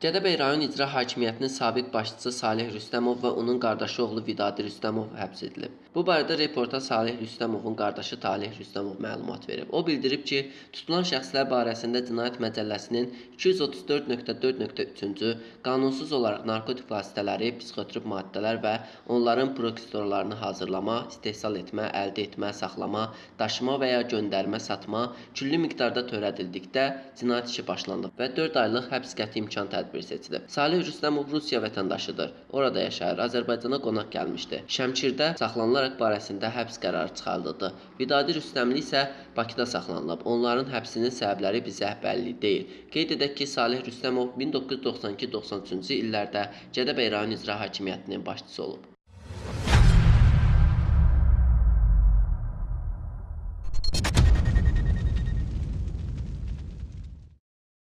Gədəbəy rayon İcra Hakimiyyətinin sabiq başçısı Salih Rüstəmov və onun qardaşı oğlu Vidadi Rüstəmov həbs edilib. Bu barədə reporta Salih Rüstəmovun qardaşı Talih Rüstəmov məlumat verib. O bildirib ki, tutulan şəxslər barəsində Cinayət Məcəlləsinin 234.4.3-cü qanunsuz olaraq narkotik vasitələri, psixotrop maddələr və onların prekursorlarını hazırlama, istehsal etmə, əldə etmə, saxlama, daşıma və ya göndərmə, satma, külli miqdarda törədildikdə cinayət işi başlanılıb və 4 aylıq həbs qəti imkan tədbiri seçilib. Salih Rüstəmov Rusiya vətəndaşıdır. Orada yaşayır. Azərbaycana qonaq gəlmişdi. Şəmkirdə saxlanılaraq barəsində həbs qərarı çıxarıldı. Vidadi Rüstəmli isə Bakıda saxlanılıb. Onların həbsinin səbəbləri bizə bəlli deyil. Qeyd edək ki, Salih Rüstəmov 1992-93-cü illərdə Gədəbəy rayon İcra Hakimiyyətinin başçısı olub.